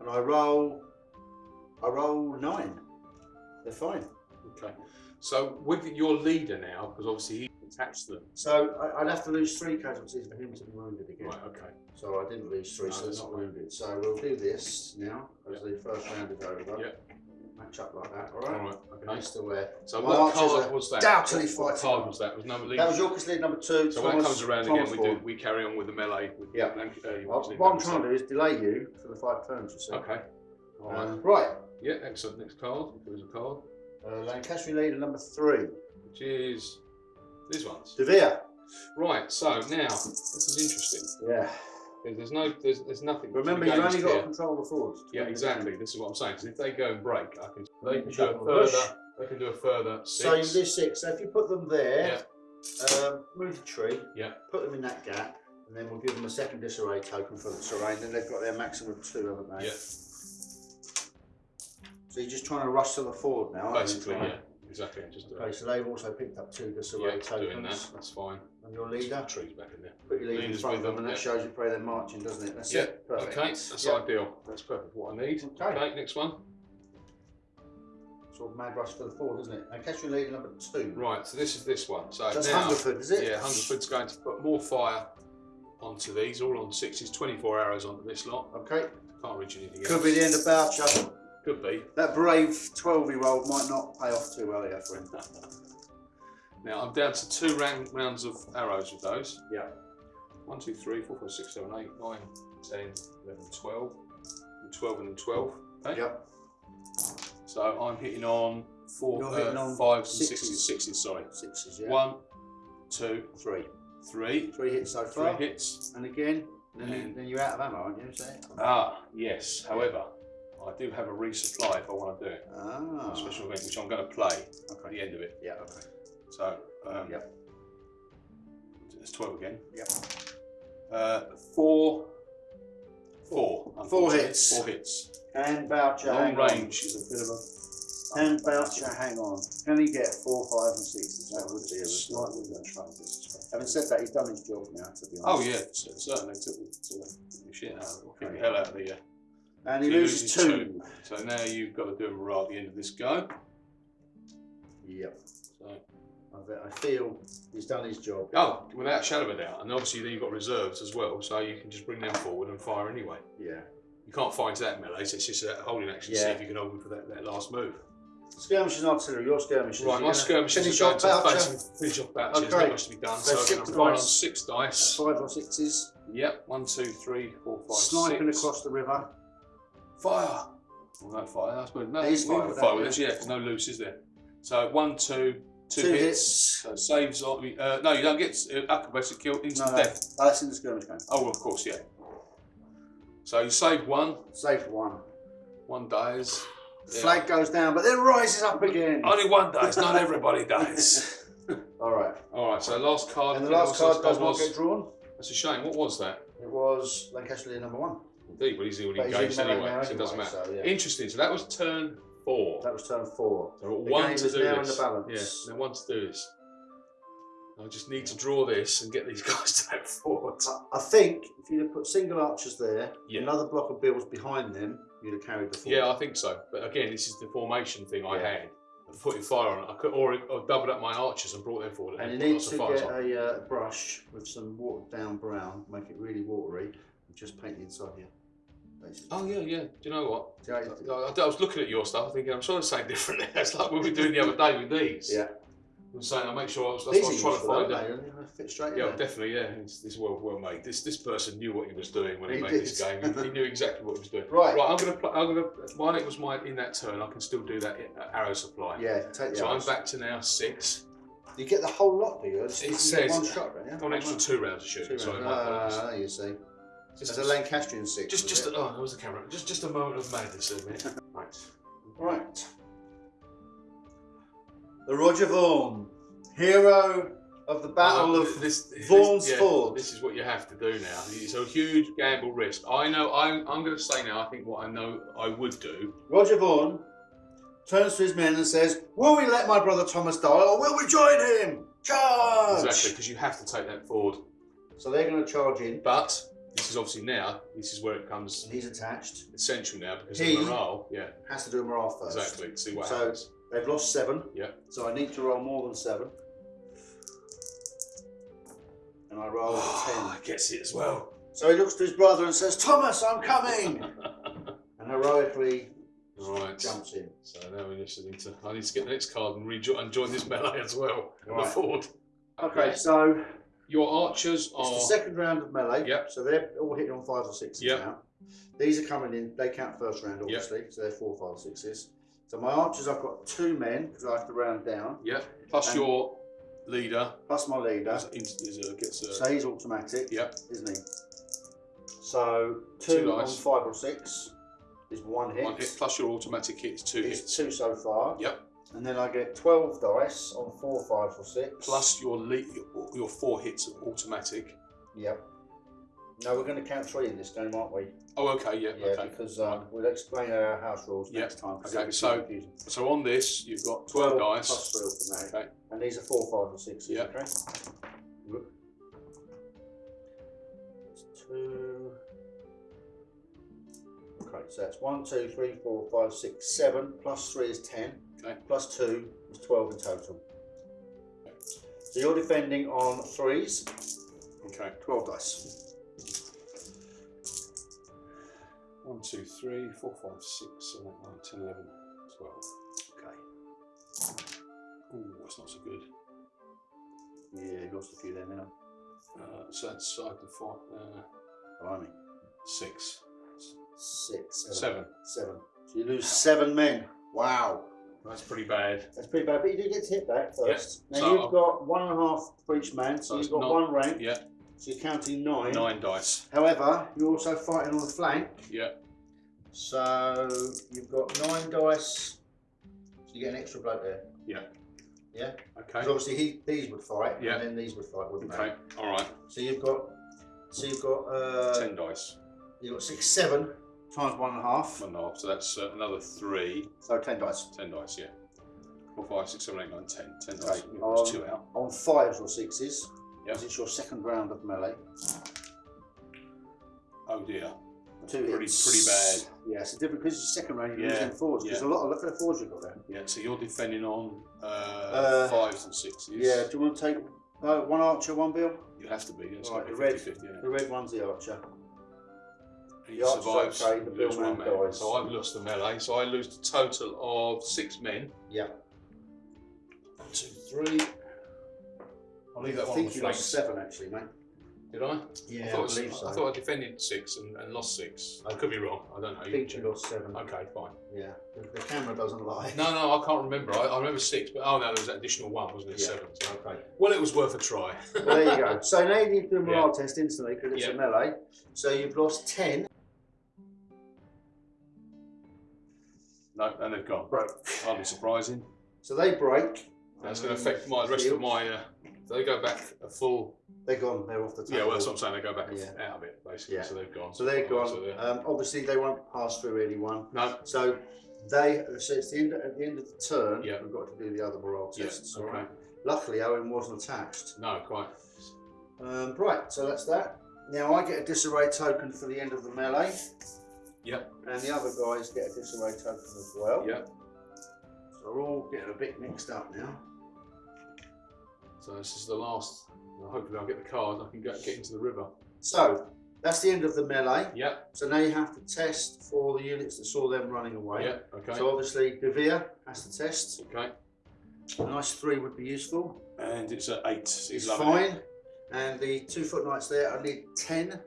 and I roll. I roll nine. They're fine. Okay. So with your leader now, because obviously he attached them. So I, I'd have to lose three casualties for him to be wounded again. Right. Okay. So I didn't lose three, No, so that's not wounded. So we'll do this now as the first round is over. Yep. Match up like that, all All right? right. Okay. Nice to wear. So My what card was that? doubtily what, what card was that? Was number. That was Yorkers lead number two. So when it comes around Thomas again, we do we carry on with the melee. With Yeah. Lanc- uh, Well, what I'm trying to do is delay you for the five turns, you see. Okay. All right. Uh, right. yeah. Excellent. Next card. There's a card, Uh, Lancastrian leader number three. which is these ones. De Vere. Right. So now this is interesting. Yeah. There's, there's no, there's, there's nothing. Remember, you've only gained got to here. control the forwards. Yeah, exactly. This is what I'm saying. Because if they go and break, I can. They can do a them on bush. further. They can do a further six. So you six. do six. So if you put them there, Yeah. um, move the tree, Yeah. put them in that gap, and then we'll give them a second disarray token for the terrain. Then they've got their maximum of two, haven't they? Yeah. So you're just trying to rush to the forward now. aren't you? Basically, yeah. Exactly. Just Okay, so they've also picked up two disarray yeah, tokens. doing that. That's fine. And your leader, Trees back in there. put your leader in Leader's front of with them, and them, that yeah. shows you where they're marching, doesn't it? That's Yeah, it. Perfect. Okay, that's Yeah. ideal. That's perfect. What I need. Okay. Okay, next one. Sort of mad rush for the forward, isn't it? And Lancastrian leader number two. Right, so this is this one. So That's now, Hungerford, is it? yeah, Hungerford's going to put more fire onto these, all on sixes, 24 arrows onto this lot. Okay. Can't reach anything Could else. be the end of Bourchier. Could be. That brave 12 year old might not pay off too well here for him. *laughs* Now I'm down to two round, rounds of arrows with those. Yeah. One, two, three, four, five, six, seven, eight, nine, ten, eleven, twelve. 12 and then 12. Okay? Yep. So I'm hitting on four, You're uh, hitting on fives and sixes. sixes. Sixes, sorry. Sixes, yeah. One, two, Three. three. Three hits so far. Three hits. And again, then, And- then you're out of ammo, aren't you? Ah, yes. However, I do have a resupply if I want to do it. Ah. A special event, which I'm going to play at the end of it. Yeah, okay. So, um, Yep. it's 12 again. Yep. Uh, four, four. Four hits. Four hits. And Bourchier, Long range is a bit of a Hand Bourchier, hang on. Can he get four, five, and sixes? That would be a slightly result. better try this. Having said that, he's done his job now, to be honest. Oh yeah, certainly took the, shit out of it, kicked the hell out of the. Uh, And he so loses two. So now you've got to do a morale at the end of this go. Yep. So, I I feel he's done his job. oh, without a shadow of a doubt, and obviously then you've got reserves as well, so you can just bring them forward and fire anyway. Yeah. You can't into that melee, so it's just a holding action. to See if you can hold them for that, that last move. Skirmishers and artillery, your skirmishers. Right, You're my finish are going to face finish off batches. Okay. Not much to be done. So So, I'm six going to fire on dice. six dice. Five or sixes. Yep, one, two, three, four, five, Sniping six. across the river. Fire. Well, no fire. That's good. No, is we fire with fire that, with this. Yeah, 'cause no loose, is there? So one, two, two, Two hits. hits. So saves. on- Uh, no, you don't get uh, acrobatic kill instant No, no. death. Oh, that's in the skirmish game. Oh, of course, yeah. So you save one. Save one. One dies. Yeah. Flag goes down, but then rises up again. Only one dies. Not everybody dies. *laughs* *laughs* All right. All right. So last card. And the last card does not get drawn. That's a shame. What was that? It was Lancaster number one. Indeed, but he's already But he's engaged in anyway, so it doesn't matter. so, yeah. Interesting. So that was turn four. That was turn four. We've The one game to is do now in this. the balance. Yeah, now one to do this. I just need to draw this and get these *laughs* guys to that fort. I- I think if you'd have put single archers there, Yeah. another block of bills behind them, you'd have carried the fort. Yeah, I think so. But again, this is the formation thing I Yeah. had. Of putting fire on it. I could or, or doubled up my archers and brought them forward. And you put need lots to of fires get on. a uh, brush with some watered down brown, make it really watery, and just paint the inside here. Basically. Oh yeah, yeah. Do you know what? I, you do- I- I was looking at your stuff, thinking I'm sure it's saying different. *laughs* It's like what we were doing the other day with these. Yeah. I'm saying I make sure I was, that's These what I was trying to find out. they? Fit straight Yeah, definitely. Yeah, it's, it's well well made. This this person knew what he was doing when he, He made did. this game. He, he knew exactly what he was doing. Right. Right. I'm gonna. Pl- I'm gonna. While it was my in that turn, I can still do that uh, arrow supply. Yeah, take So I'm back to now six. You get the whole lot, do you? It's, It says- one shot, you? An extra two rounds of shooting. Two rounds. my apologies. Ah, you see. Just, It's a Lancastrian six. just, just. A, oh, there was the camera. Just, just a moment of madness, isn't *laughs* it? right. Right. The Roger Vaughan, hero of the Battle of this, this- Vaughan's yeah, Ford. This is what you have to do now. It's a huge gamble risk. I know. I'm. I'm going to say now. I think what I know I would do. Roger Vaughan turns to his men and says, Will we let my brother Thomas die or will we join him? Charge! Exactly, because you have to take that forward. So they're going to charge in, But this is obviously now. This is where it comes he's attached. essential now because He- the morale. Yeah, Has to do a morale first. exactly. See what So- happens. They've lost seven. Yeah. So I need to roll more than seven. And I roll a *sighs* ten. I gets it as well. So he looks to his brother and says, Thomas, I'm coming! *laughs* and heroically right. jumps in. So now we just need to. I need to get the next card and rejoin and join this melee as well. on The Right. forward. Okay, so Your archers it's are. the second round of melee. Yep. So they're all hitting on fives or sixes Yep. now. These are coming in, they count first round, obviously. So they're four, five, sixes. So my archers, I've got two men because I have to round down, Yep. Plus And- your leader plus my leader. is, is, uh, gets a. So he's automatic, Yep. isn't he? So Two two, on five or six is one hit. One hit plus your automatic hit is two It's hits. two so far. Yep. And then I get 12 dice on four, five, or six. Plus your le- your, your four hits automatic. Yep. No, we're going to count three in this game, aren't we? Oh, okay. Yeah. Yeah, okay. because um, we'll explain our house rules Yeah, next time. okay, so- confusing. So on this, you've got twelve dice. plus three automatic. Okay. And these are four, five, or sixes. Yeah. Okay. Two. Okay, so that's one, two, three, four, five, six, seven. Plus three is ten. Okay. Plus two is twelve in total. So you're defending on threes. Okay. Twelve dice. One, two, three, four, five, six, seven, eight, nine, ten, eleven, twelve. Okay. Ooh, that's not so good. Yeah, you lost a few there now. Uh, so that's side to five. Uh, Blimey. six. six, Seven. seven. So you lose seven men. Wow. That's pretty bad. That's pretty bad, but you do get to hit back first. Yeah, Now so you've I'll- got one and a half for each man, so So you've got not- one rank. Yeah, So you're counting nine. nine dice. However, you're also fighting on the flank. Yeah, So you've got nine dice. So you get an extra bloke there. yeah. Yeah. Okay. Because obviously he, these would fight, Yeah. and then these would fight, wouldn't they? Okay. All right. So you've got, so you've got, uh, Ten dice. you've got six, seven times one and a half. One and a half. So that's uh, another three. So ten dice. Ten dice. Yeah. Four, five, six, seven, eight, nine, ten. Ten dice. Um, two out. On fives or sixes, Yeah. because it's your second round of melee. Oh dear. Two Pretty- hits. pretty bad. Yeah, it's a different because it's your second round. You're Yeah, losing fours. Because yeah. a lot of look at the fours you've got there. Yeah. So you're defending on uh, Uh, fives and sixes. Yeah. Do you want to take uh, one archer, one bill? You have to be. It's Right, the red- 50 50. Yeah. The red one's the archer. He the archer's survives. okay, the lose one man. dies. So I've lost the melee. So I lose a total of six men. Yeah. One, two, three. I'll leave that I one on think the you flanks. lost seven actually, mate. Did I? Yeah, I thought, it was- I thought I defended six and, and lost six. I could be wrong. I don't know. I think you lost seven. Okay, fine. Yeah. The, the camera doesn't lie. No, no, I can't remember. I, I remember six, but oh no, there was that additional one, wasn't it? Yeah. Seven. So, Okay. well, it was worth a try. Well, there you go. *laughs* So now you need to do a morale Yeah. test instantly because it's Yeah. a melee. So you've lost ten. No, and they've gone. Broke. Hardly surprising. So they break. That's going to affect my the rest of my. Uh, they go back a full. They're gone. They're off the table. Yeah, well, that's what I'm saying. They go back Yeah. out of it basically. Yeah. So they've gone. So they're gone. So they're- Um, obviously, they won't pass through anyone. no. So they. So it's the end at the end of the turn. Yeah. We've got to do the other morale Yeah. tests. all Okay. right? Luckily, Owen wasn't attached. No, quite. Um, right. So that's that. Now I get a disarray token for the end of the melee. Yep. And the other guys get a disarray token as well. Yep. So we're all getting a bit mixed up now. So this is the last. well, hopefully, I'll get the card. and I can go, get into the river. So that's the end of the melee. Yep. So now you have to test for the units that saw them running away. Yep. Okay. So obviously De Vere has to test. okay. A nice three would be useful. And it's at eight. It's He's loving it. fine. And the two foot knights there, I need ten.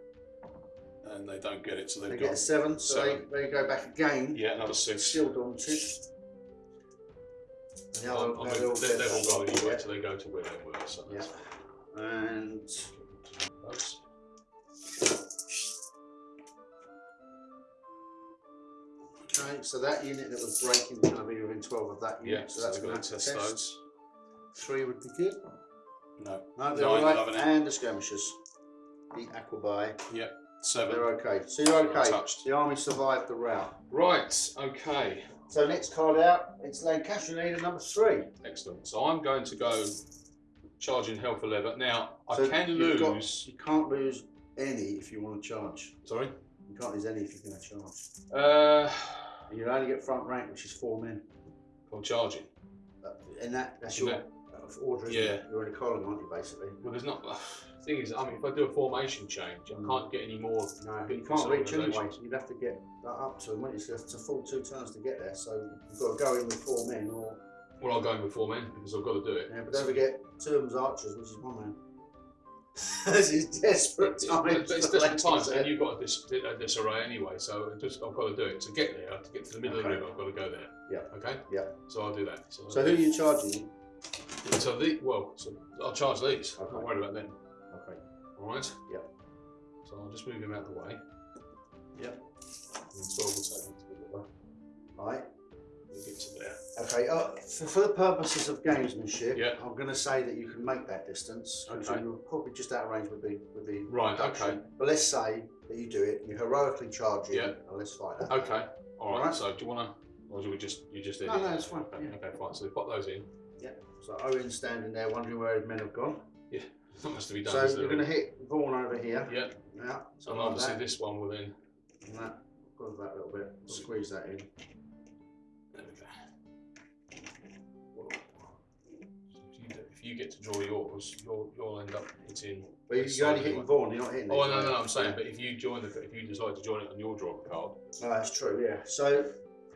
And they don't get it, so They they've get a got. seven, so Seven. They, they go back again. Yeah, another six. Still daunted. And the I- other- I they're mean, all they- dead. they've all gone anyway, Yeah. so they go to where they were. So Yeah. And okay, so that unit that was breaking is going to be within twelve of that unit. Yeah, so that's we're going to test test. those. Three would be good. No. No, they're Nine, all right. loving. And the skirmishers. The aquabai. Yep. Seven. They're okay. So you're okay. Untouched. The army survived the rout. Right. Okay. So next card out, it's Lancaster leader number three. Excellent. So I'm going to go charging hell for leather. Now I So can you've got- lose. you can't lose any if you want to charge. Sorry. You can't lose any if you're going to charge. Uh, And you only get front rank, which is four men. I'm charging. Uh, And that, that's Isn't your uh, order. isn't Yeah. it? You're in a column, aren't you, basically? Well, there's not. The thing is, I mean, if I do a formation change, I can't get any more. No, you can't reach anyway. You'd have to get that up to them, wouldn't you? It's a full two turns to get there. So you've got to go in with four men, or Well, I'll go in with four men because I've got to do it. yeah, but don't forget two of them's archers, which is one man. *laughs* this is desperate It's, times. it's for different times, and eh? you've got a, dis, a uh, disarray anyway. So just I've got to do it to get there. To get to the middle Okay. of the river, I've got to go there. Yeah. Okay. Yeah. So I'll do that. So, So who are you charging? So the well, so I'll charge these. I'm not worried about them. All right. Yep. So I'll just move him out of the way. Yep. And so we'll take him to the. Right. We'll get to there. Okay. Uh, for, for the purposes of gamesmanship, Yeah. I'm going to say that you can make that distance. Okay. You're probably just out of range with the with the Right, reduction. okay. But let's say that you do it. You heroically charge in, Yeah. and let's fight that. Okay. All right. Alright. So do you want to, or do we just you just did No, it? no, it's fine, Okay, yeah. okay, fine. So we pop those in. Yeah. So Owen's standing there wondering where his men have gone. Much to be done. So you're going to hit Vaughan over here. Yeah. Yeah. So And obviously that. this one will then. And that. That little bit. Squeeze that in. There we go. Well, If you, if you get to draw yours, you'll you'll end up hitting. But you, you're only hitting. Vaughan. You're not hitting. Oh no, are no. I'm saying, Yeah. but if you join the, if you decide to join it on your draw card, Oh, that's true, yeah. So,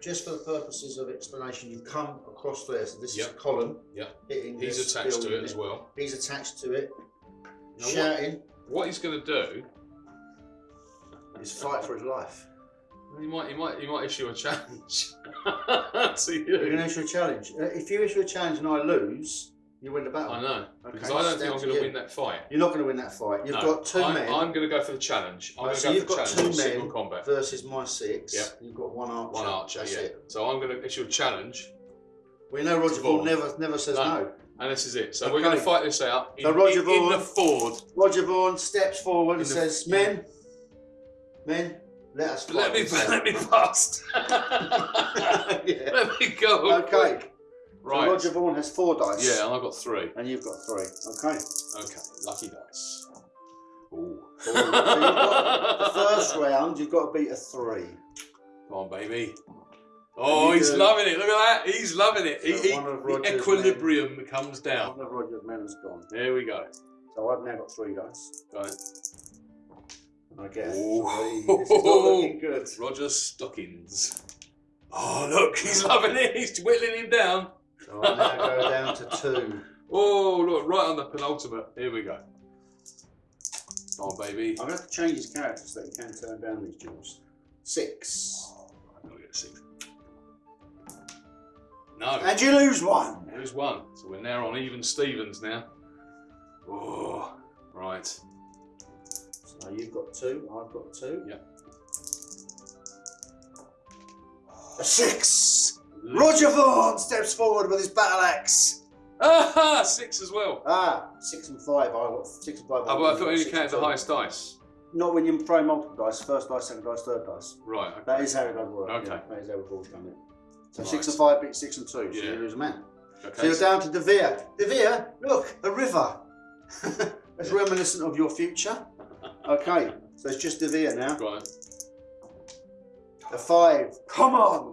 just for the purposes of explanation, you come across there. So, this is a Yep. column. Yep. Hitting he's attached to it as well. He's attached to it. Now shouting. What he's going to do? is fight for his life. He might, he might, he might issue a challenge *laughs* to you. You're going to issue a challenge. Uh, if you issue a challenge and I lose, you win the battle. I know Okay, because I don't it's think I'm going to win that fight. You're not going to win that fight. You've No, got 2 I'm, men I'm going to go for the challenge. I'm Right, going to so go you've for got challenge. two men combat. versus my six. Yep. You've got one archer. One archer. That's yeah. it. So I'm going to issue a challenge, We know Roger Vaughan. Never never says No. no. and this is it. So we're going to fight this out in, So Roger in, in Vaughan- the Ford. Roger Vaughan steps forward In and the- says, "Men, men, let us fight." Let me, let me past. *laughs* yeah. *laughs* let me go. Okay. Right. So Roger Vaughan has four dice. yeah, and I've got three. And you've got three. Okay. Okay, lucky dice. Ooh. *laughs* So you've got the first round, you've got to beat a three. Come on, baby. Oh, he's do- loving it. Look at that. He's loving it. So he- the equilibrium comes down. One of Roger's men has gone. There we go. So I've now got three dice. It. I a Ooh. three. *laughs* This is not looking good. Roger's stockings. Oh, look, he's *laughs* loving it. He's whittling him down. So I now go down to two. Oh, look, right on the penultimate. Here we go. Oh, baby. I'm going to have to change his character so that he can turn down these duels. Six. I'm going to get six. No. And you lose one. Lose one. So we're now on even Stevens now. Oh, right. So you've got two, I've got two. Yep. A six. Roger Vaughan steps forward with his battle axe. Ah, six as well. Ah, six and five. I got six and five. Oh, but I thought you Six counted the highest dice. Not when you throw multiple dice. First dice, second dice, third dice. Right. Okay. That is how it does work. Okay. yeah. That is how we've always done it. So Right. six and five beats six and two. So Yeah. you lose a man. Okay. So you're down to De Vere. De Vere, look, a river. *laughs* That's Yeah. reminiscent of your future. Okay, so it's just De Vere now. Right. A five. Come on.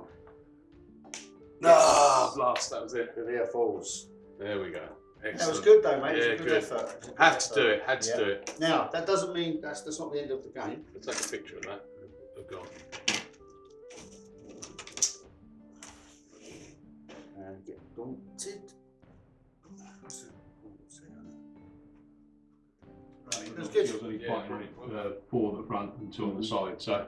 Ah, blast. That was it. De Vere falls. There we go. Excellent. That was good though, mate. Yeah, It's a good, good. effort. It's a good Had to do it. Had to Yeah. do it. Now, that doesn't mean that's, that's not the end of the game. Let's take a picture of that. Oh, God. And get daunted. Right, That's good. He was only Yeah. fighting really, uh, four at the front and two on the side. So,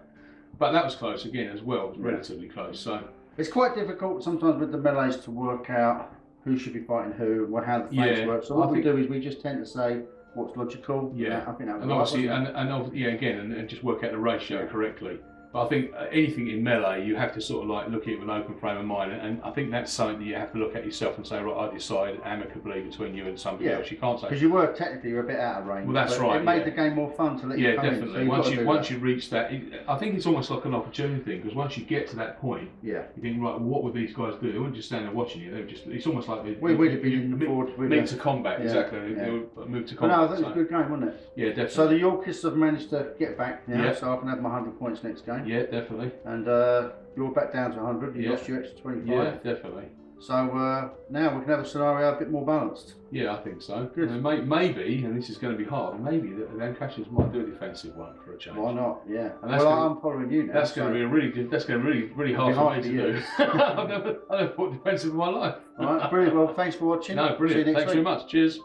but that was close again as well. It was Yeah. relatively close. So, It's quite difficult sometimes with the melees to work out who should be fighting who, or how the phase Yeah, works. So what I we do is we just tend to say what's logical. Yeah. I think that and obviously, and, and yeah, again, and, and just work out the ratio Yeah. correctly. But I think uh, anything in melee, you have to sort of like look at it with an open frame of mind, and, I think that's something that you have to look at yourself and say, right, I decide amicably between you and somebody Yeah. else. You can't say, Because you were technically a bit out of range. Well, that's right, It made yeah. the game more fun to let you yeah, come in. So definitely. once you once that. you reach that, it, I think it's almost like an opportunity thing because once you get to that point, Yeah. you think, right, what would these guys do? They wouldn't just stand there watching you. They would just. It's almost like they, We you- would have been you- you forward Meet to combat, Yeah, exactly. They- would move to But no, I combat. think it was a good game, wasn't it? yeah, definitely. So the Yorkists have managed to get back now, Yeah. so I can have my 100 points next game. Yeah, definitely. And uh, you're back down to 100. You Yeah. lost your extra 25. Yeah, definitely. So uh, now we can have a scenario a bit more balanced. Yeah, I think so. Good. And may, maybe, and this is going to be hard, maybe the the Lancashires might do a defensive one for a change. Why not? Yeah. And that's well, gonna- I'm following you now. That's going to be a really, that's going to be really, really It'll hard for me to do. *laughs* I've never, I've never fought defensive in my life. All right, brilliant. Well, thanks for watching. No, brilliant. Thanks week. very much. Cheers.